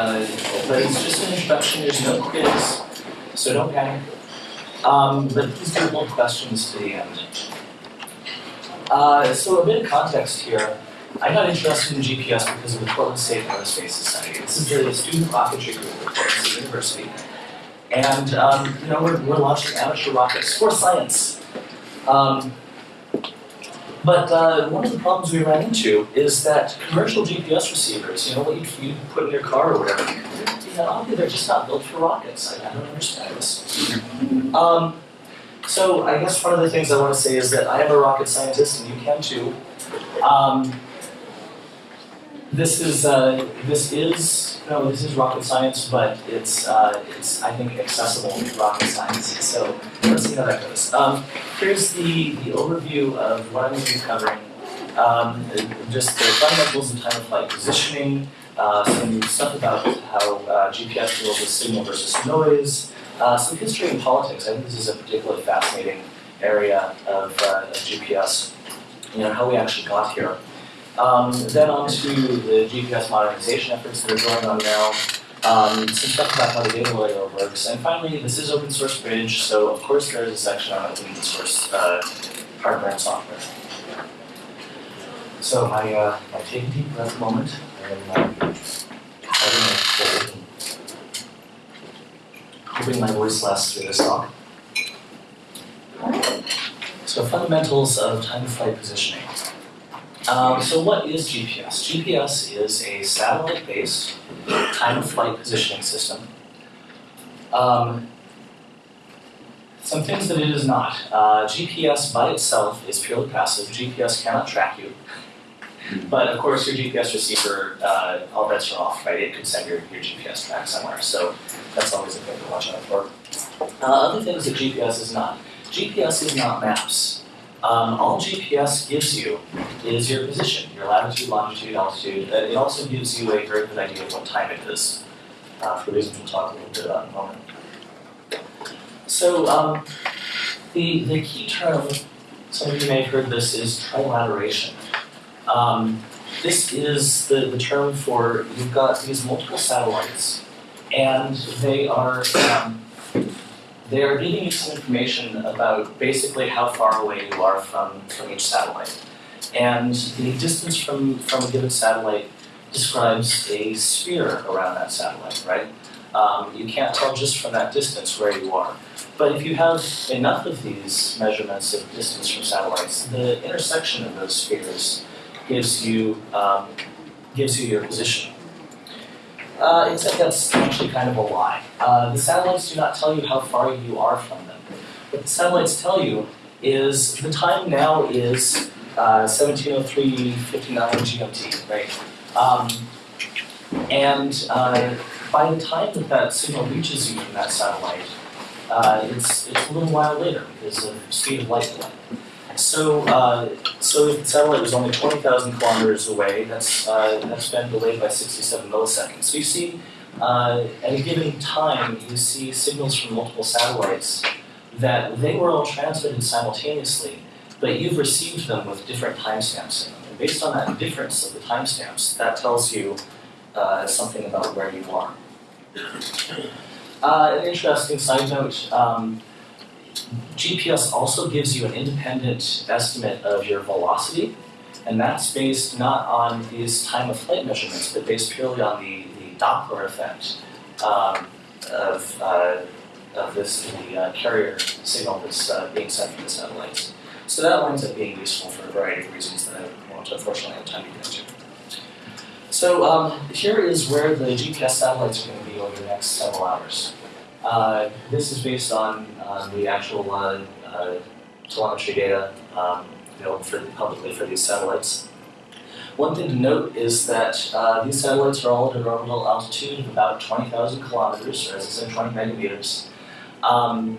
Uh, but it's just an introduction, there's no quiz, so don't panic. Um, but please do hold questions to the end. Uh, so a bit of context here. I got interested in GPS because of the Portland State Aerospace Society. This is the student rocketry group at Portland State University. And, um, you know, we're, we're launching amateur rockets for science. Um, but uh, one of the problems we ran into is that commercial GPS receivers, you know, what you, you put in your car or whatever, obviously they're just not built for rockets. I, I don't understand this. Um, so I guess one of the things I want to say is that I am a rocket scientist, and you can too. Um, this is uh, this is no, this is rocket science, but it's uh, it's I think accessible rocket science. So let's see how that goes. Um, here's the the overview of what I'm going to be covering. Um, just the fundamentals of time of flight positioning, uh, some stuff about how uh, GPS deals with signal versus noise, uh, some history and politics. I think this is a particularly fascinating area of, uh, of GPS. You know how we actually got here. Um, then on to the GPS modernization efforts that are going on now. Um, some stuff about how the data layer works. And finally, this is open source bridge, so of course there is a section on open source uh, hardware and software. So I, uh, I take a deep breath moment and uh, hoping my voice lasts through this talk. So fundamentals of time of flight positioning. Um, so what is GPS? GPS is a satellite-based time of flight positioning system. Um, some things that it is not. Uh, GPS by itself is purely passive. GPS cannot track you. But of course, your GPS receiver, uh, all bets are off, right? It could send your, your GPS back somewhere. So that's always a thing to watch out for. Uh, other things that GPS is not. GPS is not maps. Um, all GPS gives you is your position, your latitude, longitude, altitude. Uh, it also gives you a very good idea of what time it is, uh, for reasons we'll talk a little bit about in a moment. So um, the, the key term, some of you may have heard this, is trilateration. Um, this is the, the term for you've got these multiple satellites, and they are um, they are giving you some information about basically how far away you are from, from each satellite. And the distance from, from a given satellite describes a sphere around that satellite, right? Um, you can't tell just from that distance where you are. But if you have enough of these measurements of distance from satellites, the intersection of those spheres gives you, um, gives you your position. Uh, except that's actually kind of a lie. Uh, the satellites do not tell you how far you are from them. What the satellites tell you is the time now is uh, 1703.59 GMT, right? Um, and uh, by the time that that signal reaches you from that satellite, uh, it's, it's a little while later because of speed of light delay. So, uh, so the satellite was only 20,000 kilometers away, that's, uh, that's been delayed by 67 milliseconds. So you see, uh, at a given time, you see signals from multiple satellites that they were all transmitted simultaneously, but you've received them with different timestamps in them. And based on that difference of the timestamps, that tells you uh, something about where you are. Uh, an interesting side note, um, GPS also gives you an independent estimate of your velocity, and that's based not on these time of flight measurements, but based purely on the, the Doppler effect um, of, uh, of this the uh, carrier signal that's uh, being sent from the satellites. So that winds up being useful for a variety of reasons that I won't unfortunately have time to get into. So um, here is where the GPS satellites are going to be over the next several hours. Uh, this is based on uh, the actual uh, uh, telemetry data um, available for, publicly for these satellites. One thing to note is that uh, these satellites are all at an orbital altitude of about 20,000 kilometers, or as I said, 20 megameters. Um,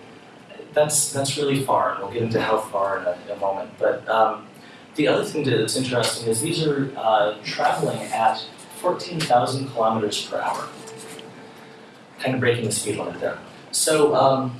that's, that's really far, and we'll get into how far in a, in a moment. But um, the other thing that's interesting is these are uh, traveling at 14,000 kilometers per hour kind of breaking the speed limit there. So, um,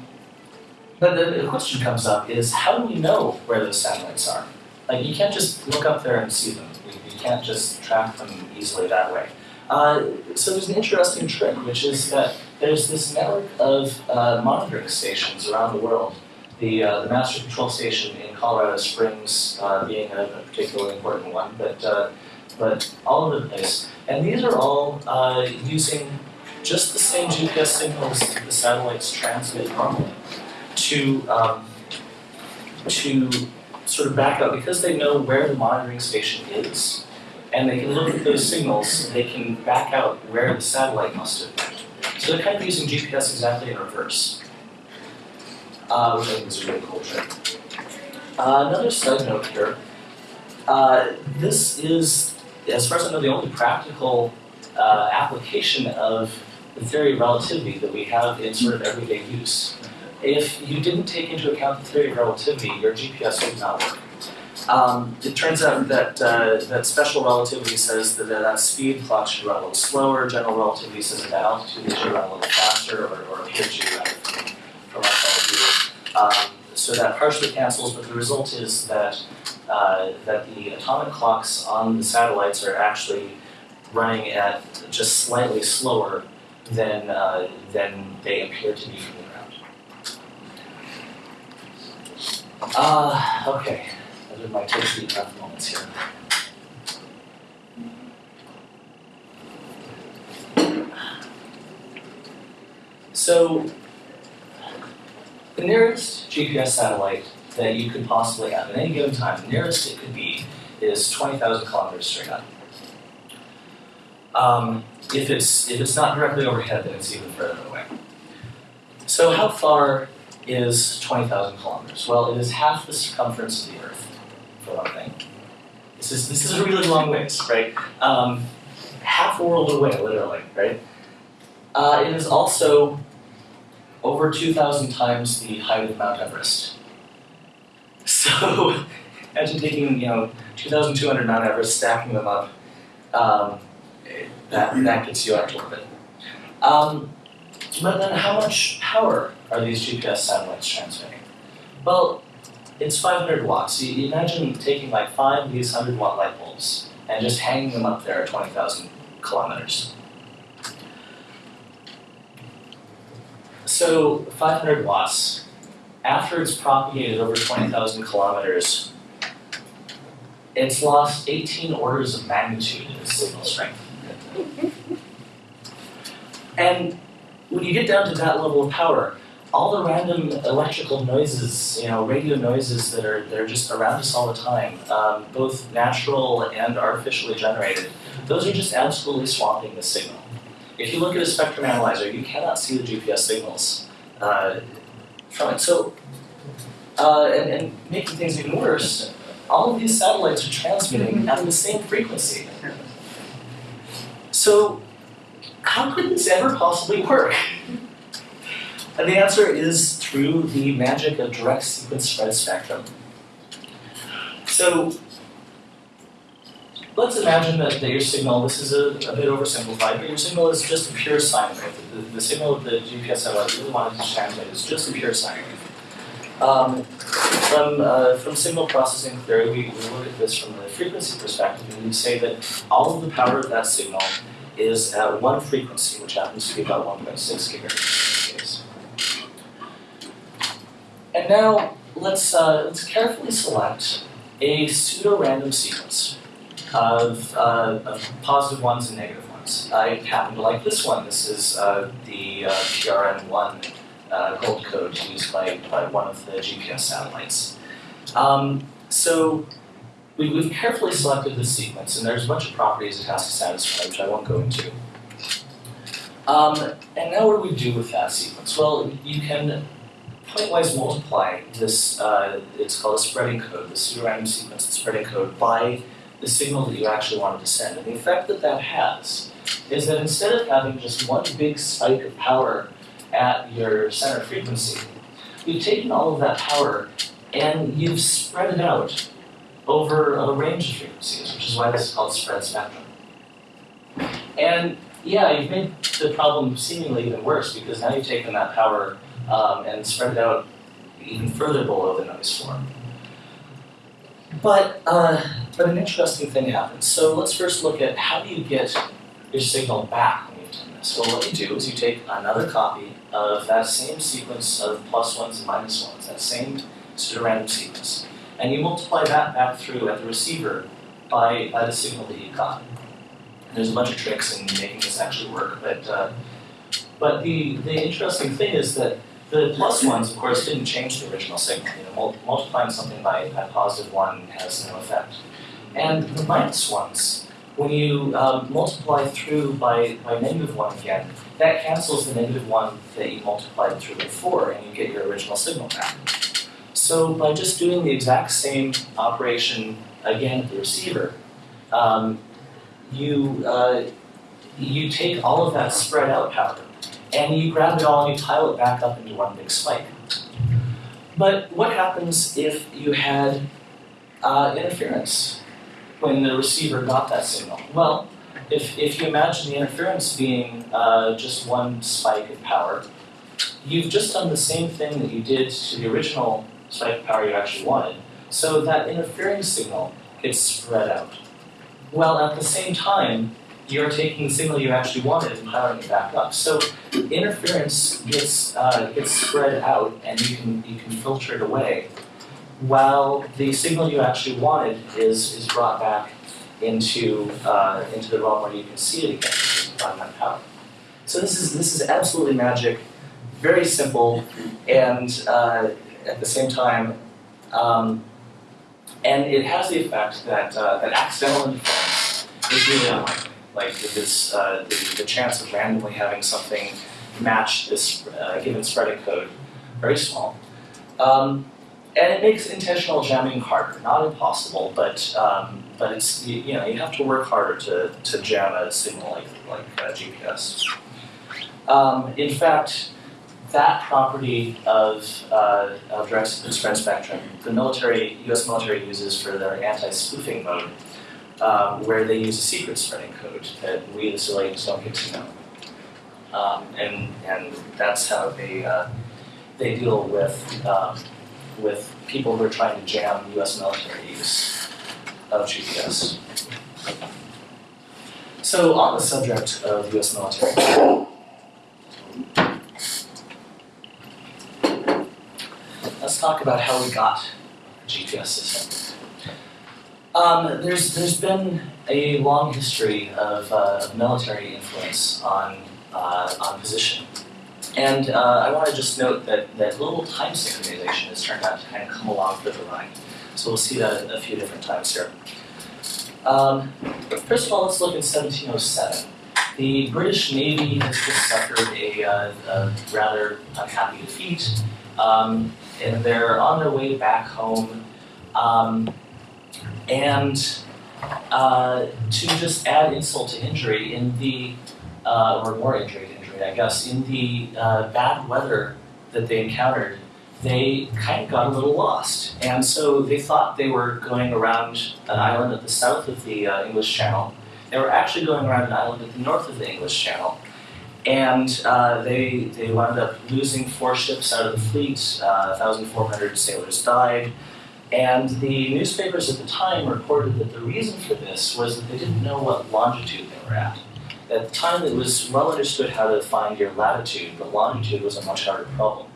but the, the, question comes up is how do we know where those satellites are? Like you can't just look up there and see them. You, you can't just track them easily that way. Uh, so there's an interesting trick, which is that there's this network of uh, monitoring stations around the world. The, uh, the Master Control Station in Colorado Springs uh, being a, a particularly important one, but, uh, but all over the place. And these are all uh, using just the same GPS signals the satellites transmit normally to, um, to sort of back up, because they know where the monitoring station is, and they can look at those signals, they can back out where the satellite must have been. So they're kind of using GPS exactly in reverse, uh, which I think is a really cool trick. Uh, another side note here, uh, this is, as far as I know, the only practical uh, application of the theory of relativity that we have in sort of everyday use. If you didn't take into account the theory of relativity, your GPS would not work. Um, it turns out that uh, that special relativity says that that speed clock should run a little slower. General relativity says that altitude it should run a little faster, or, or appears to run from our of view. Um, so that partially cancels, but the result is that uh, that the atomic clocks on the satellites are actually running at just slightly slower than uh, than they appear to be from the ground. Uh, okay, are my take deep breath moments here. So, the nearest GPS satellite that you could possibly have at any given time, the nearest it could be is 20,000 kilometers straight up. Um, if it's if it's not directly overhead, then it's even further away. So how far is 20,000 kilometers? Well, it is half the circumference of the Earth, for one thing. This is this is a really long ways, right? Um, half a world away, literally, right? Uh, it is also over 2,000 times the height of Mount Everest. So imagine taking, you know, 2,200 Mount Everest, stacking them up. Um, that, that gets you out a little bit. Um, but then how much power are these GPS satellites transmitting? Well, it's 500 watts. You, imagine taking like five of these 100 watt light bulbs and just hanging them up there at 20,000 kilometers. So 500 watts, after it's propagated over 20,000 kilometers, it's lost 18 orders of magnitude in its signal strength. And when you get down to that level of power, all the random electrical noises, you know, radio noises that are that are just around us all the time, um, both natural and artificially generated, those are just absolutely swamping the signal. If you look at a spectrum analyzer, you cannot see the GPS signals uh, from it. So, uh, and, and making things even worse, all of these satellites are transmitting at the same frequency. So, how could this ever possibly work? And the answer is through the magic of direct sequence spread spectrum. So, let's imagine that, that your signal, this is a, a bit oversimplified, but your signal is just a pure sine wave. The, the signal that the GPS satellite really wanted to transmit is just a pure sine wave. Um, from, uh, from signal processing theory, we, we look at this from the frequency perspective, and we say that all of the power of that signal is at one frequency, which happens to be about 1.6 gigahertz in this case. And now let's, uh, let's carefully select a pseudo-random sequence of, uh, of positive ones and negative ones. I happen to like this one. This is uh, the uh, PRN1 uh, gold code used by, by one of the GPS satellites. Um, so we, we've carefully selected this sequence, and there's a bunch of properties it has to satisfy, which I won't go into. Um, and now what do we do with that sequence? Well, you can pointwise multiply this, uh, it's called a spreading code, this pseudorandom sequence, the spreading code, by the signal that you actually wanted to send. And the effect that that has is that instead of having just one big spike of power at your center frequency, you've taken all of that power and you've spread it out over a range of frequencies, which is why this is called spread spectrum. And yeah, you've made the problem seemingly even worse because now you've taken that power um, and spread it out even further below the noise floor. But, uh, but an interesting thing happens. So let's first look at how do you get your signal back when you've done this. So what you do is you take another copy of that same sequence of plus ones and minus ones, that same pseudorandom sequence, and you multiply that back through at the receiver by, by the signal that you got. And there's a bunch of tricks in making this actually work, but uh, but the, the interesting thing is that the plus ones, of course, didn't change the original signal. You know, mul- multiplying something by, by positive one has no effect. And the minus ones, when you um, multiply through by, by negative one again, that cancels the negative one that you multiplied through before, and you get your original signal back. So by just doing the exact same operation again at the receiver, um, you uh, you take all of that spread out power and you grab it all and you tile it back up into one big spike. But what happens if you had uh, interference when the receiver got that signal? Well, if, if you imagine the interference being uh, just one spike of power, you've just done the same thing that you did to the original spike of power you actually wanted. So that interfering signal gets spread out. Well, at the same time, you're taking the signal you actually wanted and piling it back up. So interference gets uh, gets spread out, and you can you can filter it away, while the signal you actually wanted is is brought back into uh, into the realm where you can see it again by that power. So this is this is absolutely magic, very simple, and uh, at the same time. Um, and it has the effect that, uh, that accidental interference is really unlikely. Like this, uh, the, the chance of randomly having something match this uh, given spreading code, very small. Um, and it makes intentional jamming harder, not impossible, but um, but it's you, you, know you have to work harder to, to jam a signal like like uh, GPS. Um, in fact, that property of, uh, of direct spread spectrum, the military, U.S. military uses for their anti-spoofing mode, um, where they use a secret spreading code that we the civilians don't get to know, um, and and that's how they uh, they deal with um, with people who are trying to jam U.S. military use of GPS. So on the subject of U.S. military. let's talk about how we got GPS system. Um, there's there's been a long history of, uh, military influence on uh, on position, and uh, I want to just note that that little time synchronization has turned out to kind of come along for the ride. So we'll see that a few different times here. Um, first of all, let's look at 1707. The British Navy has just suffered a, uh, a rather unhappy defeat. Um, and they're on their way back home. Um, and uh, to just add insult to injury, in the, uh, or more injury to injury, I guess, in the uh, bad weather that they encountered, they kind of got a little lost. And so they thought they were going around an island at the south of the uh, English Channel. They were actually going around an island at the north of the English Channel. And uh, they, they wound up losing four ships out of the fleet, uh, 1,400 sailors died. And the newspapers at the time reported that the reason for this was that they didn't know what longitude they were at. At the time, it was well understood how to find your latitude, but longitude was a much harder problem.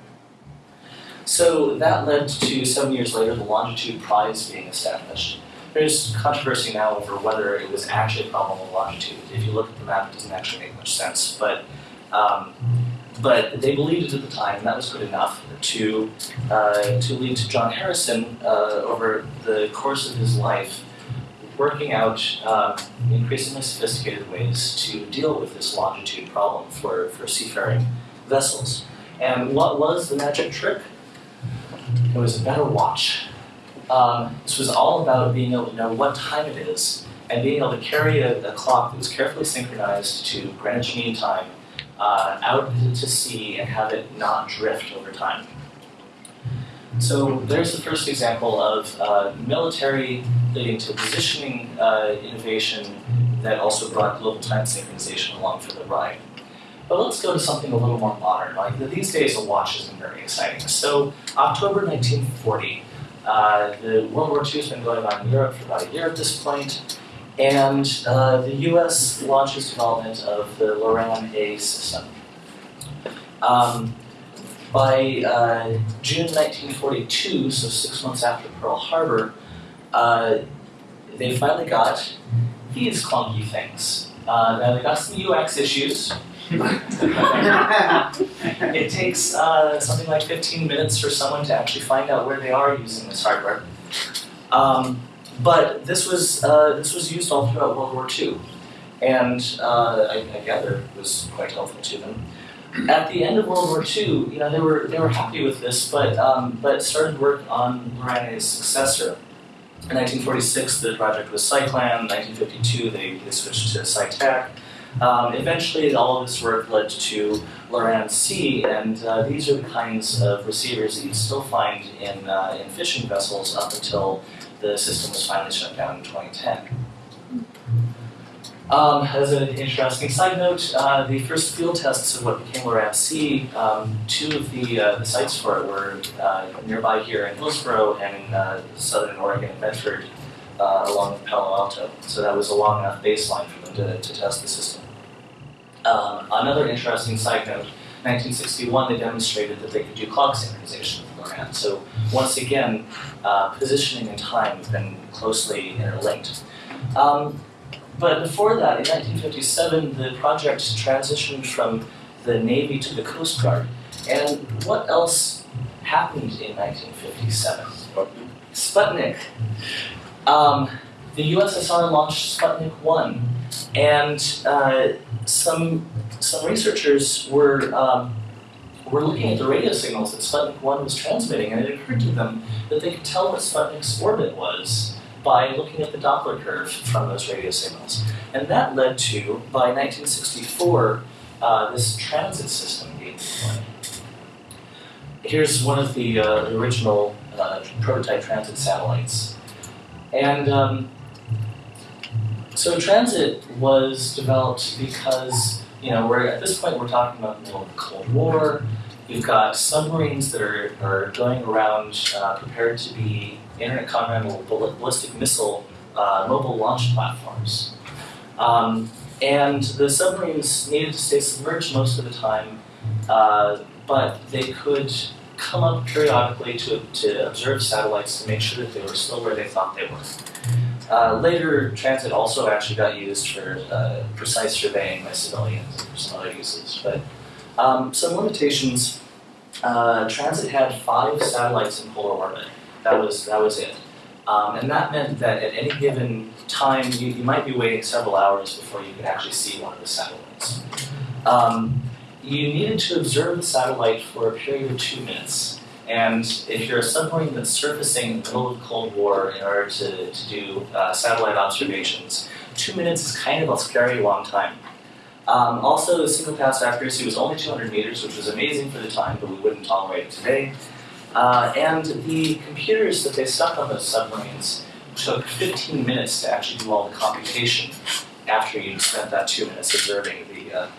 So that led to seven years later the longitude prize being established. There's controversy now over whether it was actually a problem of longitude. If you look at the map, it doesn't actually make much sense. But um, but they believed it at the time, and that was good enough to uh, to lead to John Harrison uh, over the course of his life working out um, increasingly sophisticated ways to deal with this longitude problem for, for seafaring vessels. And what was the magic trick? It was a better watch. Um, this was all about being able to know what time it is and being able to carry a, a clock that was carefully synchronized to Greenwich Mean Time uh, out to sea and have it not drift over time. So there's the first example of uh, military leading to positioning uh, innovation that also brought global time synchronization along for the ride. But let's go to something a little more modern. Like these days, a watch isn't very exciting. So October 1940, uh, the World War II has been going on in Europe for about a year at this point, and uh, the US launches development of the Loran A system. Um, by uh, June 1942, so six months after Pearl Harbor, uh, they finally got these clunky things. Uh, now they got some UX issues. it takes uh, something like 15 minutes for someone to actually find out where they are using this hardware. Um, but this was uh, this was used all throughout World War II, and uh, I, I gather it was quite helpful to them. At the end of World War II, you know, they were they were happy with this, but um, but started work on Loran-A's successor. In 1946, the project was Cyclan. 1952, they, they switched to Cytac. Um, eventually, all of this work led to Loran C, and uh, these are the kinds of receivers that you still find in, uh, in fishing vessels up until the system was finally shut down in 2010. Um, as an interesting side note, uh, the first field tests of what became Loran C, um, two of the, uh, the sites for it were uh, nearby here in Hillsboro and in uh, southern Oregon in Medford, uh, along Palo Alto. So that was a long enough baseline for them to, to test the system. Um, another interesting side note, 1961 they demonstrated that they could do clock synchronization with Loran. So once again, uh, positioning and time have been closely interlinked. Um, but before that, in 1957, the project transitioned from the Navy to the Coast Guard. And what else happened in 1957? Sputnik. Um, the USSR launched Sputnik 1, and uh, some, some researchers were, um, were looking at the radio signals that Sputnik 1 was transmitting, and it occurred to them that they could tell what Sputnik's orbit was by looking at the Doppler curve from those radio signals. And that led to, by 1964, uh, this transit system being deployed. Here's one of the uh, original uh, prototype transit satellites. And um, so transit was developed because, you know, we're at this point we're talking about the middle of the Cold War. You've got submarines that are, are going around uh, prepared to be intercontinental ballistic missile uh, mobile launch platforms. Um, and the submarines needed to stay submerged most of the time, uh, but they could come up periodically to, to observe satellites to make sure that they were still where they thought they were. Uh, later, transit also actually got used for uh, precise surveying by civilians and for some other uses. But um, some limitations. Uh, transit had five satellites in polar orbit. That was that was it. Um, and that meant that at any given time, you, you might be waiting several hours before you could actually see one of the satellites. Um, you needed to observe the satellite for a period of two minutes. And if you're a submarine that's surfacing in the middle of the Cold War in order to, to do uh, satellite observations, two minutes is kind of a scary long time. Um, also, the single pass accuracy was only 200 meters, which was amazing for the time, but we wouldn't tolerate it today. Uh, and the computers that they stuck on those submarines took 15 minutes to actually do all the computation after you spent that two minutes observing the, uh,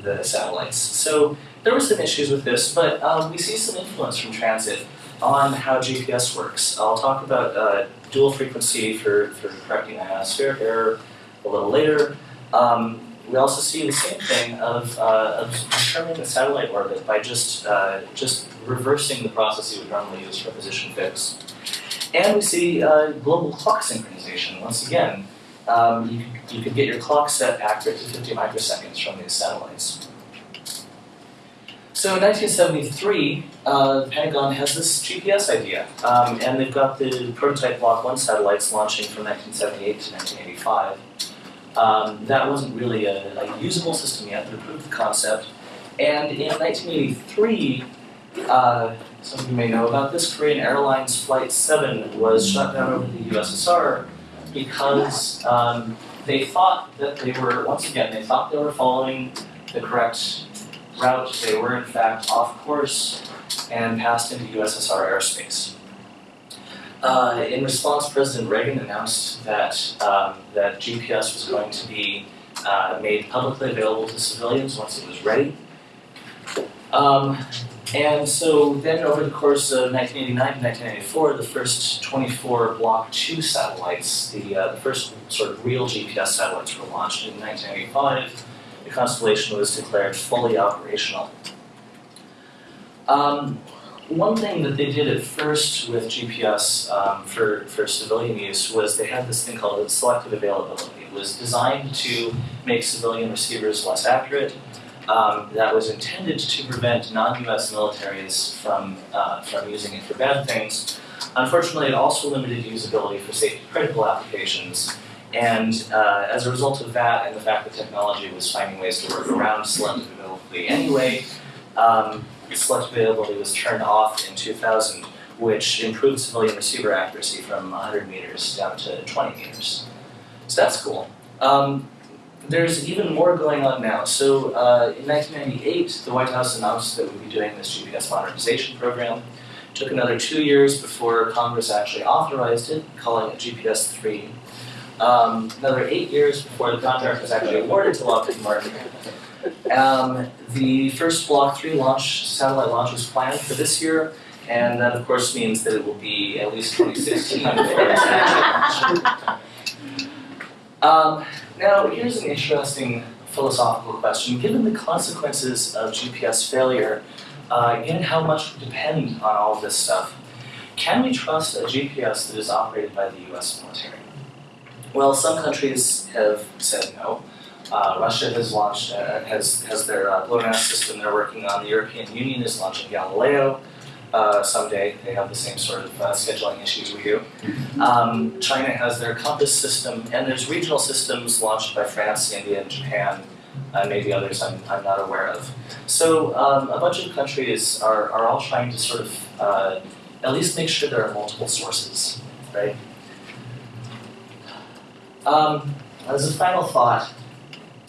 the satellites. So there were some issues with this, but um, we see some influence from transit on how GPS works. I'll talk about uh, dual frequency for, for correcting ionospheric error a little later. Um, we also see the same thing of, uh, of determining the satellite orbit by just, uh, just reversing the process you would normally use for position fix. And we see uh, global clock synchronization. Once again, um, you, you could get your clock set accurate to 50 microseconds from these satellites. So in 1973, uh, Pentagon has this GPS idea, um, and they've got the prototype Block 1 satellites launching from 1978 to 1985. Um, that wasn't really a, a, usable system yet, but it proved the concept. And in 1983, uh, some of you may know about this, Korean Airlines Flight 7 was shut down over the USSR because um, they thought that they were, once again, they thought they were following the correct route. They were, in fact, off course and passed into USSR airspace. Uh, in response, President Reagan announced that, um, that GPS was going to be uh, made publicly available to civilians once it was ready. Um, And so then over the course of 1989 to 1994, the first 24 Block 2 satellites, the, uh, the first sort of real GPS satellites were launched in 1985. The constellation was declared fully operational. Um, one thing that they did at first with GPS um, for, for civilian use was they had this thing called selective availability. It was designed to make civilian receivers less accurate. Um, that was intended to prevent non-US militaries from, uh, from using it for bad things. Unfortunately, it also limited usability for safety critical applications. And uh, as a result of that and the fact that technology was finding ways to work around selective availability anyway, um, selective availability was turned off in 2000, which improved civilian receiver accuracy from 100 meters down to 20 meters. So that's cool. Um, there's even more going on now. So uh, in 1998, the White House announced that we'd be doing this GPS modernization program. It took another two years before Congress actually authorized it, calling it GPS 3. Um, another eight years before the contract was actually awarded to Lockheed Martin. Um, the first Block 3 launch, satellite launch was planned for this year, and that of course means that it will be at least 2016 before it's actually launched. Um, now, here's an interesting philosophical question. Given the consequences of GPS failure, uh, given how much we depend on all of this stuff, can we trust a GPS that is operated by the US military? Well, some countries have said no. Uh, Russia has launched, uh, has, has their uh, system they're working on. The European Union is launching Galileo. Uh, someday they have the same sort of uh, scheduling issues we do. Um, China has their Compass system, and there's regional systems launched by France, India, and Japan, and maybe others I'm, I'm not aware of. So um, a bunch of countries are, are all trying to sort of uh, at least make sure there are multiple sources, right? Um, as a final thought,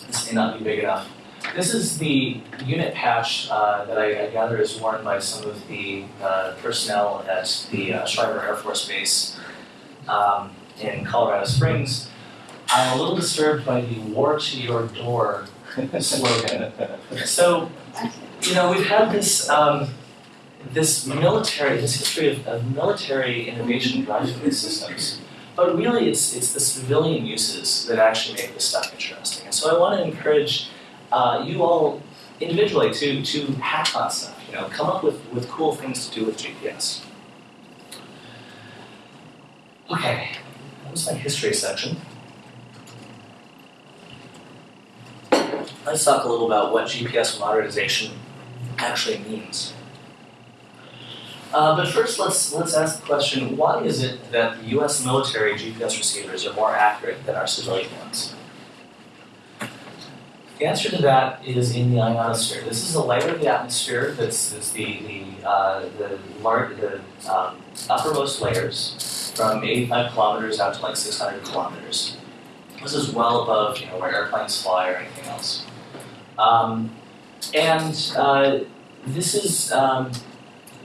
this may not be big enough. This is the unit patch uh, that I, I, gather is worn by some of the uh, personnel at the uh, Air Force Base um, in Colorado Springs. I'm a little disturbed by the war to your door slogan. So, you know, we've had this um, this military, this history of, of military innovation driving these systems. But really, it's, it's the civilian uses that actually make this stuff interesting. And so I want to encourage uh, you all individually to, to hack on stuff, you know, come up with, with cool things to do with GPS. Okay, that was my history section. Let's talk a little about what GPS modernization actually means. Uh, but first, let's let's ask the question: Why is it that the U.S. military GPS receivers are more accurate than our civilian ones? The answer to that is in the ionosphere. This is a layer of the atmosphere that's, that's the the uh, the, the um, uppermost layers from 85 kilometers out to like 600 kilometers. This is well above you know where airplanes fly or anything else. Um, and uh, this is um,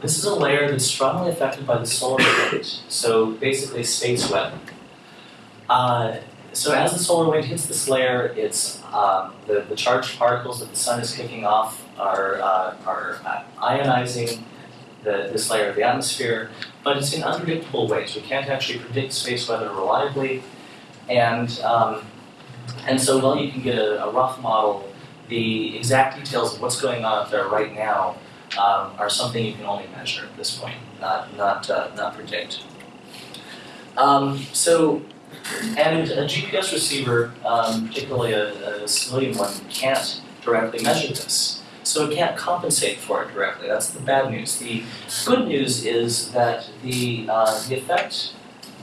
this is a layer that's strongly affected by the solar wind. So basically, space weather. Uh, so as the solar wind hits this layer, it's um, the, the charged particles that the sun is kicking off are, uh, are ionizing the, this layer of the atmosphere, but it's in unpredictable ways. We can't actually predict space weather reliably, and um, and so while you can get a, a, rough model, the exact details of what's going on up there right now um, are something you can only measure at this point, not not uh, not predict. Um, so and a GPS receiver, um, particularly a, a, civilian one, can't directly measure this. So it can't compensate for it directly. That's the bad news. The good news is that the, uh, the effect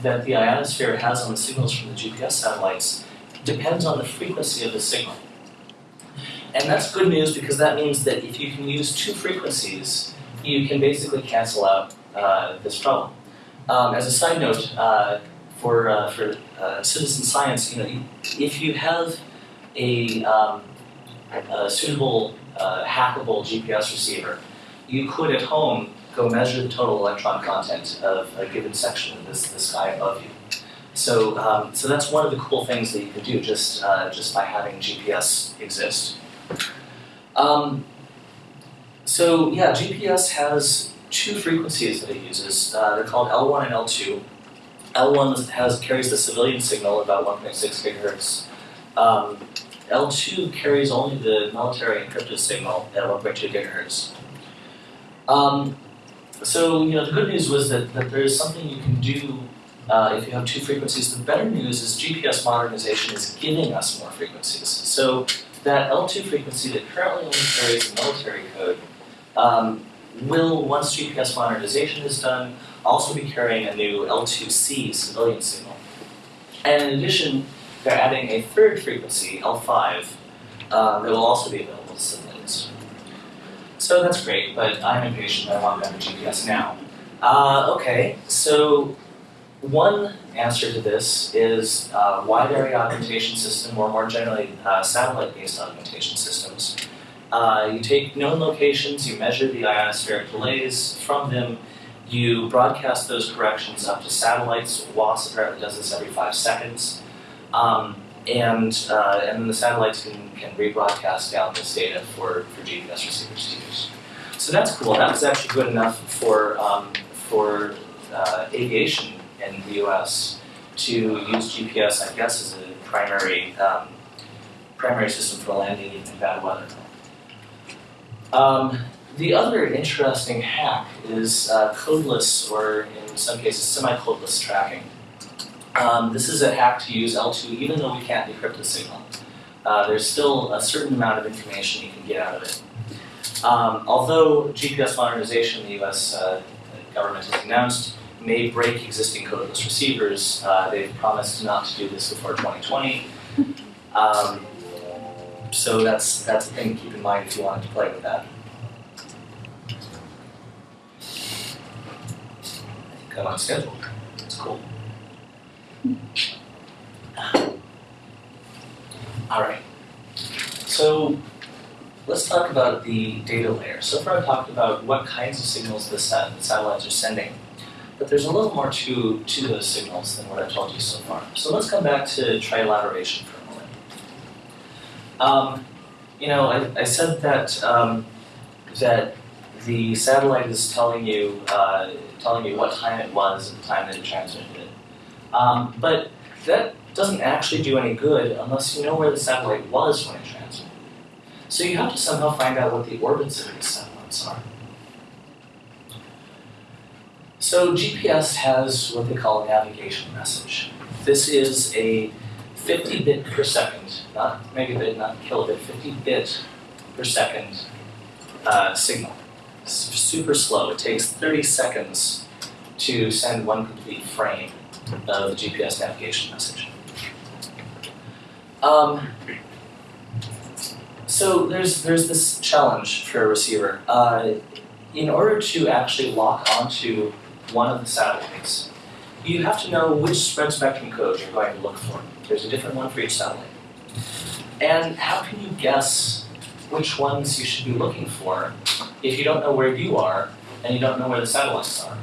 that the ionosphere has on the signals from the GPS satellites depends on the frequency of the signal. And that's good news because that means that if you can use two frequencies, you can basically cancel out uh, this problem. Um, as a side note, uh, for, uh, for uh, citizen science, you know, if you have a, um, a suitable uh, hackable GPS receiver, you could at home go measure the total electron content of a given section of this, the sky above you. So, um, so that's one of the cool things that you can do just, uh, just by having GPS exist. Um, So yeah, GPS has two frequencies that it uses. Uh, they're called L1 and L2. L1 has carries the civilian signal about 1.6 gigahertz. Um, L2 carries only the military encrypted signal at 1.2 gigahertz. Um, so you know the good news was that, that there is something you can do uh, if you have two frequencies. The better news is GPS modernization is giving us more frequencies. So that L2 frequency that currently only carries military code um, will, once GPS modernization is done, also be carrying a new L2C civilian signal. And in addition, they're adding a third frequency, L5, uh, that will also be available to civilians. So that's great, but I'm impatient. I want better GPS now. Uh, okay, so one answer to this is uh, wide area augmentation system, or more generally, uh, satellite-based augmentation systems. Uh, you take known locations, you measure the ionospheric delays from them, you broadcast those corrections up to satellites. WAAS apparently does this every five seconds. Um, and, uh, and then the satellites can, can rebroadcast down this data for, for GPS receivers to use. So that's cool. That was actually good enough for, um, for uh, aviation in the US to use GPS, I guess, as a primary, um, primary system for landing in bad weather. Um, the other interesting hack is uh, codeless, or in some cases, semi-codeless tracking. Um, this is a hack to use L2 even though we can't decrypt the signal. Uh, there's still a certain amount of information you can get out of it. Um, although GPS modernization in the US uh, government has announced may break existing codeless receivers, uh, they've promised not to do this before 2020. Um, so that's, that's a thing to keep in mind if you wanted to play with that. I think I'm on schedule. That's cool. All right. So let's talk about the data layer. So far I've talked about what kinds of signals the satellites are sending. But there's a little more to, to those signals than what I've told you so far. So let's come back to trilateration for a moment. Um, you know, I, I said that um, that the satellite is telling you uh, telling you what time it was at the time that it transmitted it. Um, but that doesn't actually do any good unless you know where the satellite was when it transmitted. So you have to somehow find out what the orbits of these satellites are. So GPS has what they call a navigation message. This is a 50 bit per second, not megabit, not kilobit, 50 bit per second uh, signal. Super slow. It takes 30 seconds to send one complete frame of the GPS navigation message. Um, so there's there's this challenge for a receiver. Uh, in order to actually lock onto one of the satellites, you have to know which spread spectrum code you're going to look for. There's a different one for each satellite. And how can you guess which ones you should be looking for if you don't know where you are and you don't know where the satellites are?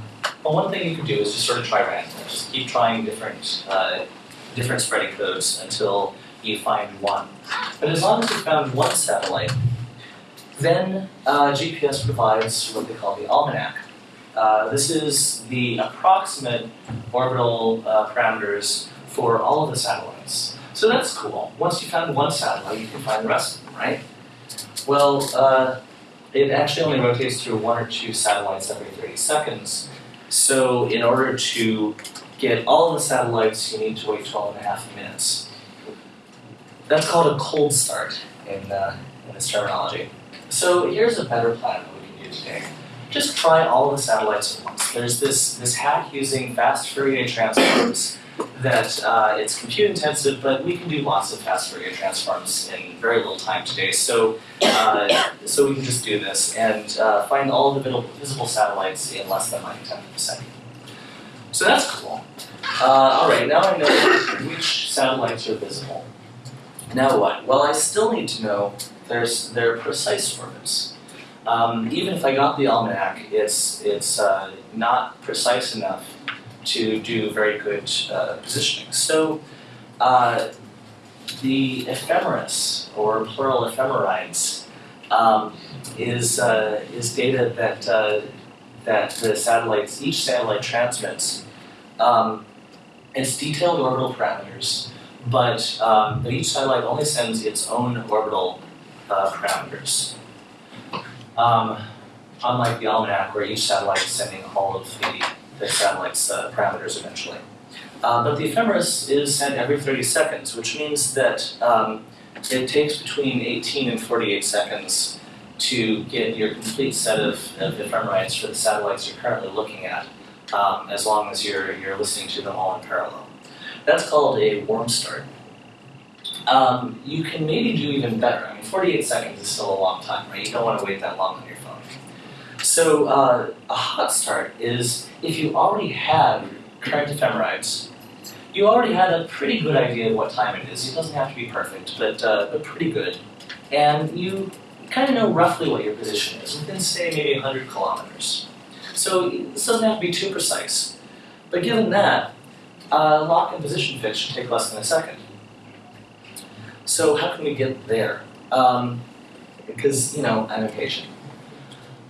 Well, one thing you can do is just sort of try randomly. Just keep trying different, uh, different spreading codes until you find one. But as long as you found one satellite, then uh, GPS provides what they call the almanac. Uh, this is the approximate orbital uh, parameters for all of the satellites. So that's cool. Once you found one satellite, you can find the rest of them, right? Well, uh, it actually only rotates through one or two satellites every 30 seconds. So in order to get all the satellites, you need to wait 12 and a half minutes. That's called a cold start in, uh, in this terminology. So here's a better plan that we can do today. Just try all the satellites at once. There's this, this hack using fast Fourier transforms that uh, it's compute intensive, but we can do lots of fast Fourier transforms in very little time today. So, uh, so we can just do this and uh, find all the visible satellites in less than like a tenth of a second. So that's cool. Uh, all right, now I know which satellites are visible. Now what? Well, I still need to know there's their precise orbits. Um, even if I got the almanac, it's it's uh, not precise enough to do very good uh, positioning. So uh, the ephemeris, or plural ephemerides, um, is uh, is data that uh, that the satellites each satellite transmits. Um, it's detailed orbital parameters, but um, but each satellite only sends its own orbital uh, parameters. Um, unlike the almanac, where each satellite is sending all of the, the satellite's uh, parameters eventually. Uh, but the ephemeris is sent every 30 seconds, which means that um, it takes between 18 and 48 seconds to get your complete set of, of ephemerides for the satellites you're currently looking at, um, as long as you're, you're listening to them all in parallel. That's called a warm start. Um, you can maybe do even better. I mean, 48 seconds is still a long time, right? You don't want to wait that long on your phone. So uh, a hot start is if you already have current ephemerides, you already had a pretty good idea of what time it is. It doesn't have to be perfect, but, uh, but pretty good. And you kind of know roughly what your position is, within say maybe 100 kilometers. So this doesn't have to be too precise. But given that, uh, lock and position fix should take less than a second. So how can we get there? Um, because, you know, I'm impatient.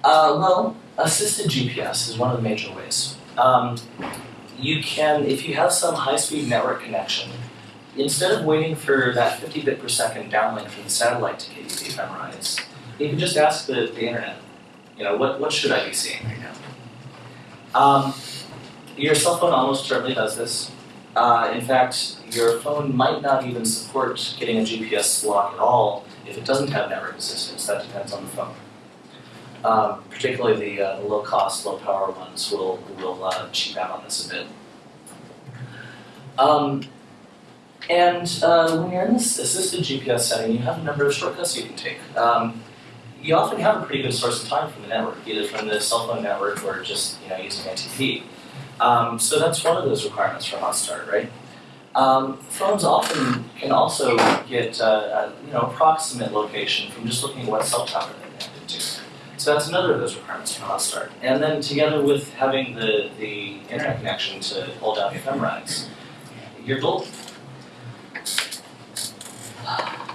Uh, well, assisted GPS is one of the major ways. Um, you can, if you have some high-speed network connection, instead of waiting for that 50 bit per second downlink from the satellite to get you the ephemerides, you can just ask the, the internet, you know, what, what should I be seeing right now? Um, your cell phone almost certainly does this. Uh, in fact, your phone might not even support getting a GPS lock at all if it doesn't have network assistance. That depends on the phone. Um, particularly the, uh, the low-cost, low-power ones will, will uh, cheap out on this a bit. Um, and uh, when you're in this assisted GPS setting, you have a number of shortcuts you can take. Um, you often have a pretty good source of time from the network, either from the cell phone network or just you know using NTP. Um, so that's one of those requirements for Hot Start, right? Um, phones often can also get uh, a, you know approximate location from just looking at what cell tower they're connected to. So that's another of those requirements for Hot Start. And then together with having the, the internet connection to hold down the ephemerides, you're golden.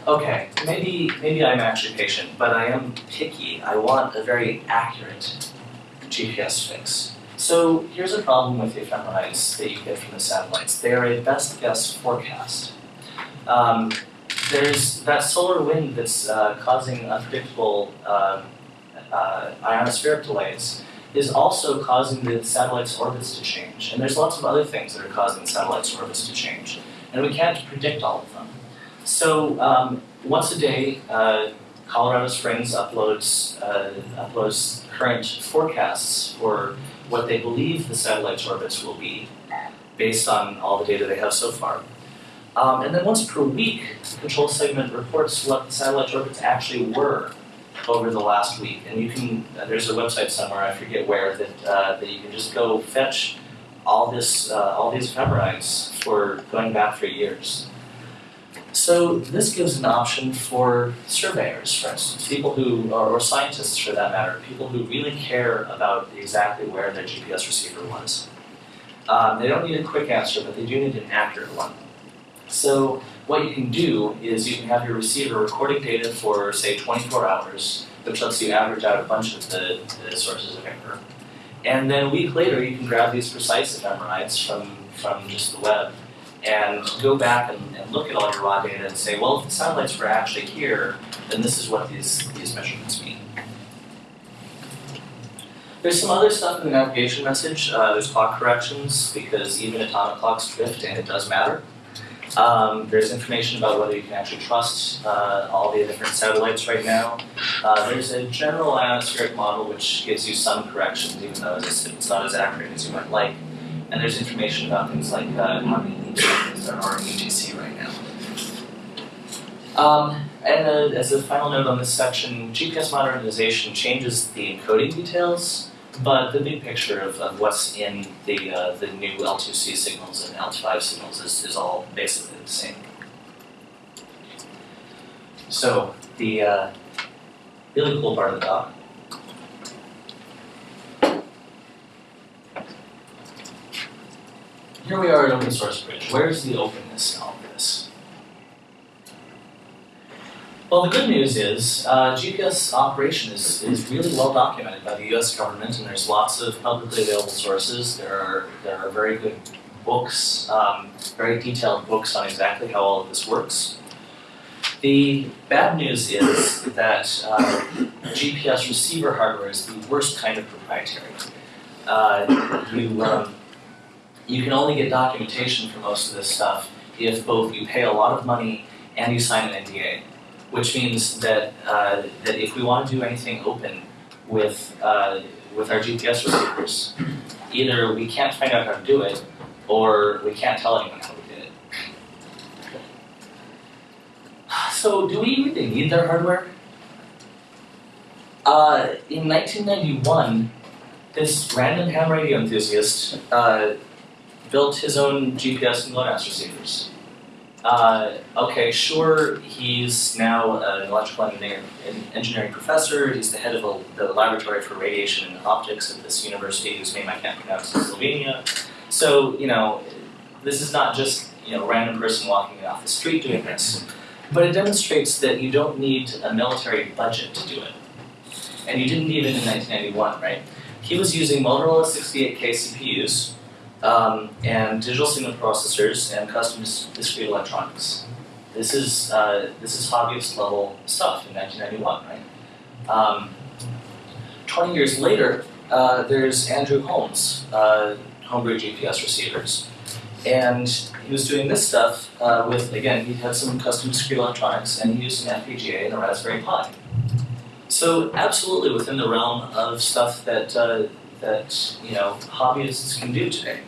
Okay, maybe maybe I'm actually patient, but I am picky. I want a very accurate GPS fix. So here's a problem with the ephemerides that you get from the satellites. They are a best guess forecast. Um, there's that solar wind that's uh, causing unpredictable uh, uh, ionospheric delays is also causing the satellite's orbits to change. And there's lots of other things that are causing satellite's orbits to change. And we can't predict all of them. So um, once a day, uh, Colorado Springs uploads uh, uploads current forecasts for what they believe the satellite's orbits will be, based on all the data they have so far. Um, and then once per week, the control segment reports what the satellite orbits actually were over the last week. And you can, uh, there's a website somewhere, I forget where, that, uh, that you can just go fetch all this, uh, all these ephemerides for going back for years. So this gives an option for surveyors, for instance, people who, or, scientists for that matter, people who really care about exactly where their GPS receiver was. Um, they don't need a quick answer, but they do need an accurate one. So what you can do is you can have your receiver recording data for, say, 24 hours, which lets you average out a bunch of the, the sources of error. And then a week later, you can grab these precise ephemerides from, from just the web and go back and, and, look at all your raw data and say, well, if the satellites were actually here, then this is what these, these measurements mean. There's some other stuff in the navigation message. Uh, there's clock corrections because even atomic clocks drift and it does matter. Um, there's information about whether you can actually trust uh, all the different satellites right now. Uh, there's a general ionospheric model which gives you some corrections, even though it's, it's not as accurate as you might like. And there's information about things like uh, how many there are in right now. Um, and uh, as a final note on this section, GPS modernization changes the encoding details, but the big picture of, of what's in the, uh, the new L2C signals and L5 signals is, is all basically the same. So the uh, really cool part of the doc here we are at Open Source Bridge. Where's the openness in all of this? Well, the good news is uh, GPS operation is, is really well documented by the U.S. government, and there's lots of publicly available sources. There are there are very good books, um, very detailed books on exactly how all of this works. The bad news is that uh, GPS receiver hardware is the worst kind of proprietary. Uh, you um, you can only get documentation for most of this stuff if both you pay a lot of money and you sign an NDA which means that uh, that if we want to do anything open with uh, with our GPS receivers, either we can't find out how to do it, or we can't tell anyone how we did it. So, do we really need their hardware? Uh, in 1991, this random ham radio enthusiast uh, built his own GPS and GLONASS receivers. Uh, okay, sure, he's now an electrical engineer, an engineering professor. He's the head of a, the laboratory for radiation and optics at this university, whose name I can't pronounce in Slovenia. So, you know, this is not just, you know, a random person walking off the street doing this. But it demonstrates that you don't need a military budget to do it. And you didn't need it in 1991, right? He was using Motorola 68K CPUs, um, and digital signal processors and custom discrete electronics. This is uh, this is hobbyist level stuff in 1991, right? Um, 20 years later, uh, there's Andrew Holme's, uh, homebrew GPS receivers, and he was doing this stuff uh, with again he had some custom discrete electronics and he used an FPGA and a Raspberry Pi. So absolutely within the realm of stuff that uh, that you know hobbyists can do today.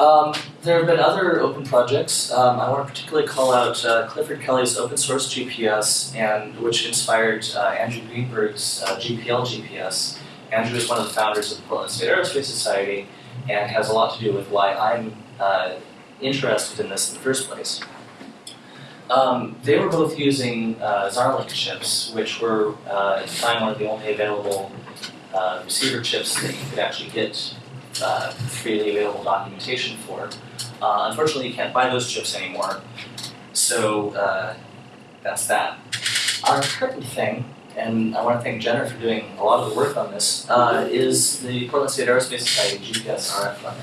Um, there have been other open projects. Um, I want to particularly call out uh, Clifford Kelley's open source GPS, and which inspired uh, Andrew Greenberg's uh, GPL GPS. Andrew is one of the founders of the Portland State Aerospace Society, and has a lot to do with why I'm uh, interested in this in the first place. Um, they were both using uh, Zarlink chips, which were uh, at the time one of the only available receiver chips that you could actually get uh, freely available documentation for. Uh, unfortunately, you can't buy those chips anymore, so uh, that's that. Our current thing, and I want to thank Jenner for doing a lot of the work on this, uh, is the Portland State Aerospace Society GPS RF.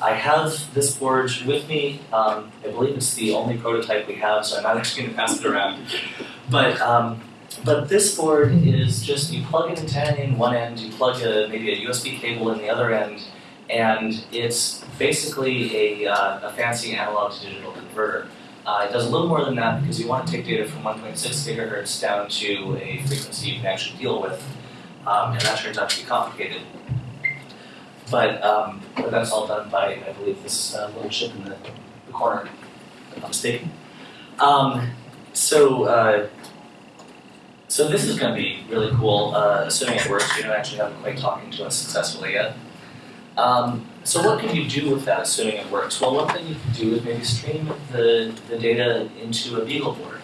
I have this board with me. Um, I believe it's the only prototype we have, so I'm not actually going to pass it around. But um, but this board is just, you plug an antenna in one end, you plug a, maybe a USB cable in the other end, and it's basically a, uh, a fancy analog to digital converter. Uh, it does a little more than that because you want to take data from 1.6 gigahertz down to a frequency you can actually deal with, um, and that turns out to be complicated. But, um, but that's all done by, I believe, this uh, little chip in the, the corner, if I'm mistaken. Um, so uh, so this is going to be really cool, uh, assuming it works. We don't actually have it quite talking to us successfully yet. Um, so what can you do with that, assuming it works? Well, one thing you can do is maybe stream the, the data into a BeagleBoard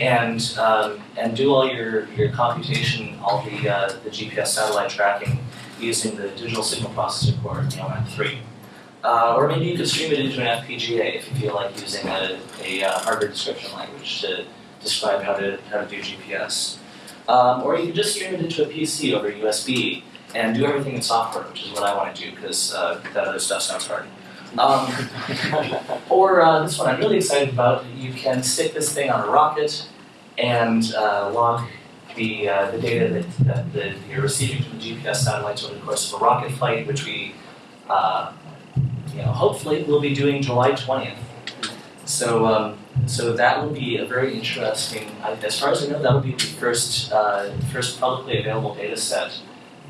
and um, and do all your, your computation, all the, uh, the GPS satellite tracking using the digital signal processor core, you know, M3. Uh, or maybe you could stream it into an FPGA if you feel like using a, a uh, hardware description language to describe how to, how to do GPS. Um, or you can just stream it into a PC over USB and do everything in software, which is what I want to do because uh, that other stuff sounds hard. Um, or uh, this one I'm really excited about. You can stick this thing on a rocket and uh, log the, uh, the data that, that, that, you're receiving from the GPS satellites over the course of a rocket flight, which we, uh, you know, hopefully will be doing July 20th. So um, so that will be a very interesting, as far as I know, that will be the first, uh, first publicly available data set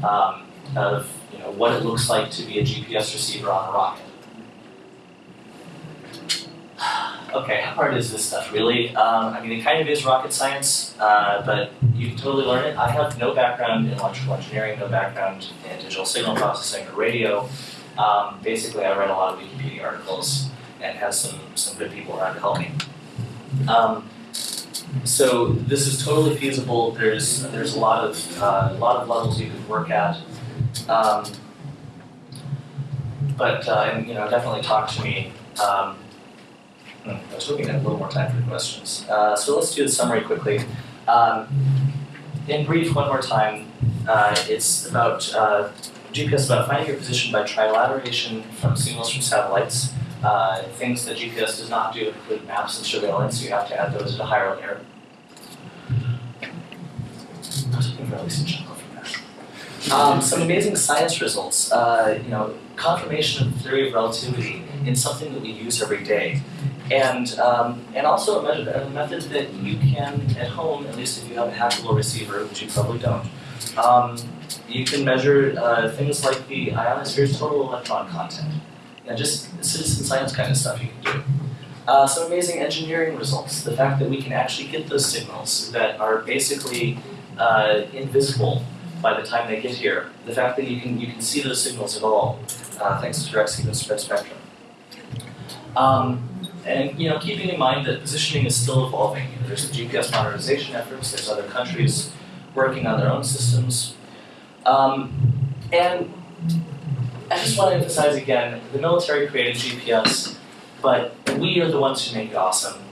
um, of you know, what it looks like to be a GPS receiver on a rocket. Okay, how hard is this stuff really? Um, I mean, it kind of is rocket science, uh, but you can totally learn it. I have no background in electrical engineering, no background in digital signal processing or radio. Um, basically, I read a lot of Wikipedia articles and has some, some good people around to help me. Um, so this is totally feasible. There's there's a lot of uh, a lot of levels you can work at. Um, but uh, and, you know definitely talk to me. Um, Hmm, I was hoping to have a little more time for questions. Uh, so let's do the summary quickly. Um, in brief, one more time, uh, it's about uh, GPS about finding your position by trilateration from signals from satellites. Uh, things that GPS does not do include maps and surveillance. You have to add those at a higher layer. Um, some amazing science results. Uh, you know, confirmation of the theory of relativity in something that we use every day. And, um, and also a method, a method that you can, at home, at least if you have a hackable receiver, which you probably don't, um, you can measure uh, things like the ionosphere's total electron content. And just citizen science kind of stuff you can do. Uh, some amazing engineering results. The fact that we can actually get those signals that are basically uh, invisible by the time they get here. The fact that you can you can see those signals at all, uh, thanks to direct sequence spread spectrum. Um, and you know, keeping in mind that positioning is still evolving. You know, there's the GPS modernization efforts. There's other countries working on their own systems. Um, and I just want to emphasize again, the military created GPS, but we are the ones who make it awesome.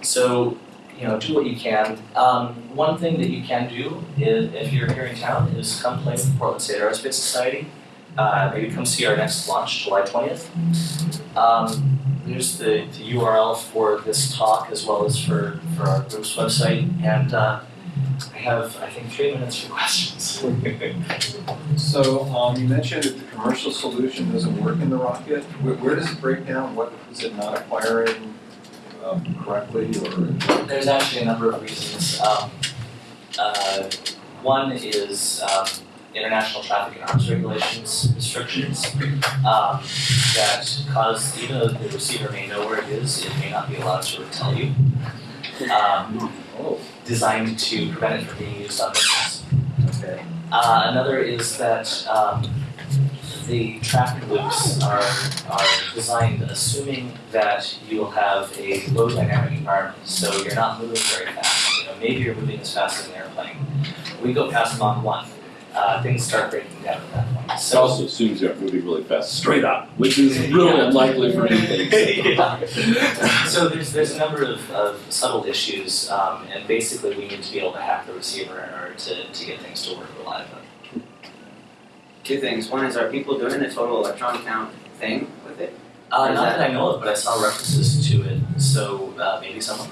So, you know, do what you can. Um, one thing that you can do is, if you're here in town, is come play with the Portland State Aerospace Society. Uh, maybe come see our next launch, July 20th. Um, there's the, the URL for this talk as well as for, for our group's website. And uh, have, I think, three minutes for questions. So, um, you mentioned that the commercial solution doesn't work in the rocket. Where, where does it break down? What, is it not acquiring, um, correctly or? There's actually a number of reasons. Um, uh, one is um, international traffic and arms regulations restrictions um, that cause, even though the receiver may know where it is, it may not be allowed to tell you. Um, Oh, designed to prevent it from being used on missiles. okay. Uh, another is that um, the traffic loops are, are designed assuming that you will have a low dynamic environment, so you're not moving very fast. You know, maybe you're moving as fast as an airplane. We go past Mach 1, uh, things start breaking down at that point. It So, also assumes you're moving really fast, straight up, which is really unlikely for anything. yeah. So there's, there's a number of, of subtle issues, um, and basically we need to be able to hack the receiver in order to, to get things to work reliably. Two things. One is, are people doing the total electron count thing with it? Uh, not that- that I know of, but I saw references to it, so uh, maybe someone.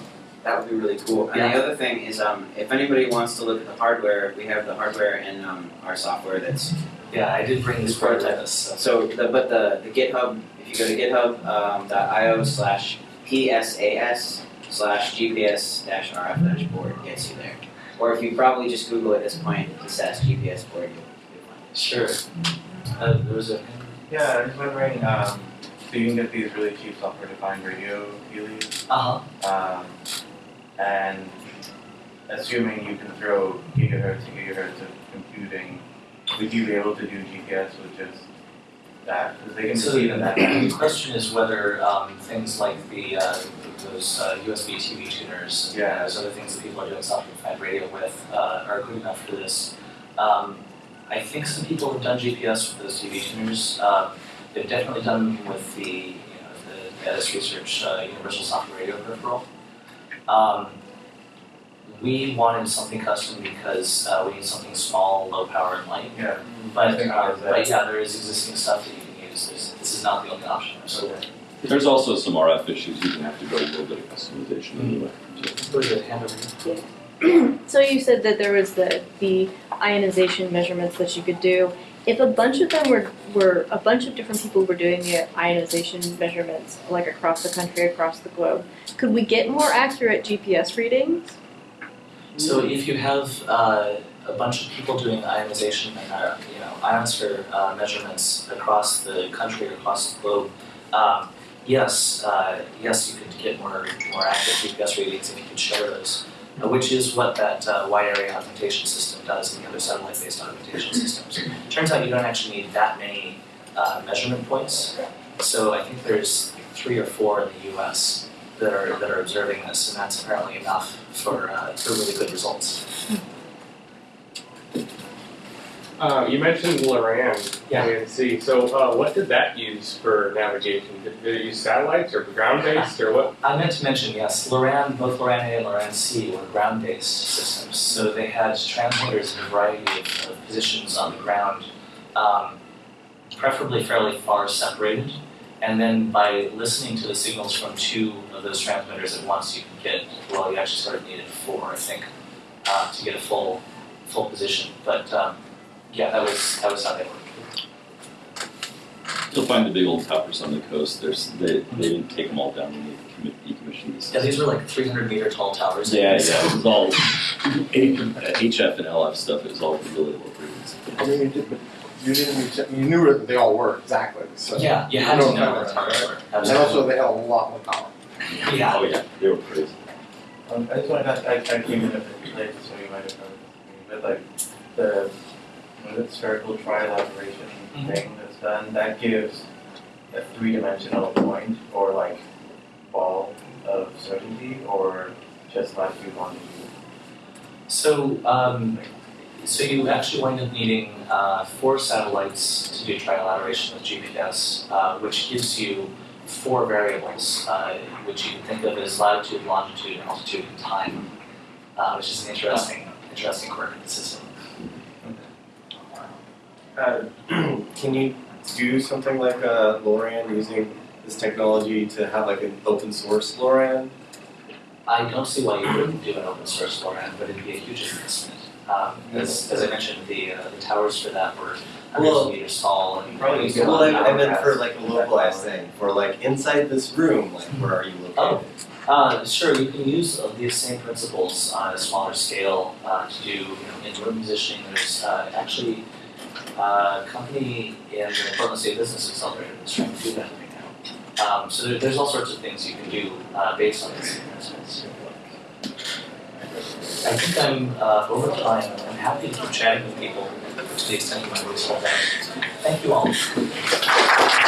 That would be really cool. And the other thing is, um, if anybody wants to look at the hardware, we have the hardware and um, our software that's Yeah, I did bring this prototype. So. so. The, but the the GitHub, if you go to GitHub um, .io slash psas slash gps dash rf dash board gets you there. Or if you probably just Google at this point the SAS GPS board, you'll, you'll find it. Sure. Uh, there was a. Yeah, I was wondering, um, so you can get these really cheap software-defined radio Heelys, Uh huh. um, and assuming you can throw gigahertz and gigahertz of computing, would you be able to do GPS with just that? Because they can So see even that. the question is whether um, things like the uh, those uh, USB TV tuners and Yeah. those other things that people are doing software-defined radio with uh, are good enough for this. Um, I think some people have done GPS with those TV tuners. Uh, they've definitely done with the you know the Ettus Research uh, Universal Software Radio peripheral. Um, we wanted something custom because uh, we need something small, low power, and light. Yeah. But, uh, it is that. but yeah, there is existing stuff that you can use. This, this is not the only option. So There's also some RF issues, you can have to go a little bit of customization anyway. go to the hand over here. So you said that there was the, the ionization measurements that you could do. If a bunch of them were, were, a bunch of different people were doing the ionization measurements, like across the country, across the globe, could we get more accurate GPS readings? So if you have uh, a bunch of people doing ionization and uh, you know ionosphere uh, measurements across the country, across the globe, um, yes, uh, yes, you could get more more accurate GPS readings if you could share those. Uh, Which is what that uh, wide area augmentation system does and the other satellite-based augmentation systems. Turns out you don't actually need that many uh, measurement points. So I think there's three or four in the U.S. that are that are observing this, and that's apparently enough for uh, for really good results. Uh, you mentioned Loran, Yeah. INC. So, uh, what did that use for navigation? Did, did it use satellites or ground-based or what? I meant to mention, yes, Loran, both Loran A and Loran C were ground-based systems. So they had transmitters in a variety of, of positions on the ground, um, preferably fairly far separated. And then by listening to the signals from two of those transmitters at once, you can get, well, you actually sort of needed four, I think, uh, to get a full, full position. But, um, yeah, that was, that was how they worked. You'll find the big old towers on the coast, there's, they, they didn't take them all down when they decommissioned these. Yeah, these were like three hundred meter tall towers. I Yeah, so- yeah, it was all, HF and LF stuff, it was all really low frequency. I mean, you did, you didn't you knew that they all worked exactly, so. Yeah, you had to No know power, what towers were, And also they held a lot more power. Yeah, Oh, yeah, they were crazy. Um, I just want to, I, I came in a bit late, so you might have noticed, but like, the, what is it, spherical trilateration Mhm. thing that's done, that gives a three-dimensional point or like ball of certainty, or just like latitude, longitude. so, um, so you actually wind up needing, uh, four satellites to do trilateration with GPS, uh, which gives you four variables, uh, which you can think of as latitude, longitude, altitude, and time, uh, which is an interesting, interesting quirk of the system. Uh, can you do something like uh, Loran using this technology to have like an open source Loran? I don't see why you wouldn't do an open source Loran, but it'd be a huge investment. Um, as, as I mentioned, the, uh, the towers for that were hundreds Well, of meters tall and. probably used a Well, lot I, I meant for like a localized thing, for like inside this room, like where are you located? Oh. Uh, sure, you can use uh, these same principles on a smaller scale uh, to do you know, in-room positioning. There's uh, actually uh, company in the Portland State Business Accelerator that's trying to do that right now. Um, so there, there's all sorts of things you can do uh, based on these principles. I think I'm uh, over time. I'm happy to chatting with people to the extent you want to. Thank you all.